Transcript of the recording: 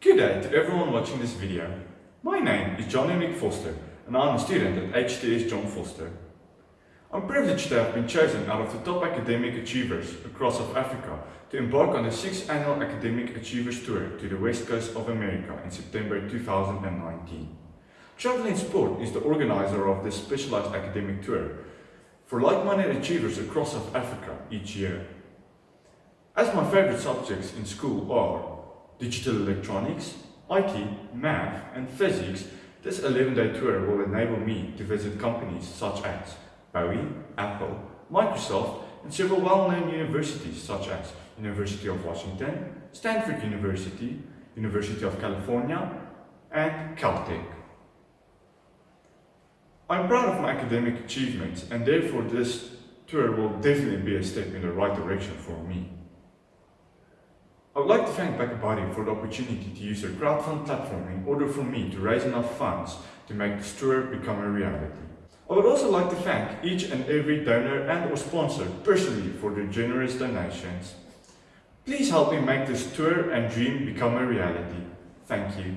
Good day to everyone watching this video. My name is John Henrik Foster and I'm a student at HTS John Foster. I'm privileged to have been chosen out of the top academic achievers across South Africa to embark on the 6th Annual Academic Achievers Tour to the West Coast of America in September 2019. Travel in Sport is the organizer of this specialized academic tour for like-minded achievers across South Africa each year. As my favorite subjects in school are digital electronics, IT, math and physics, this 11-day tour will enable me to visit companies such as Boeing, Apple, Microsoft and several well-known universities such as University of Washington, Stanford University, University of California and Caltech. I'm proud of my academic achievements and therefore this tour will definitely be a step in the right direction for me. I would like to thank BackaBuddy for the opportunity to use their crowdfund platform in order for me to raise enough funds to make this tour become a reality. I would also like to thank each and every donor and or sponsor personally for their generous donations. Please help me make this tour and dream become a reality. Thank you.